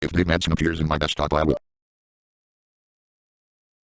If the Madsen appears in my desktop I will.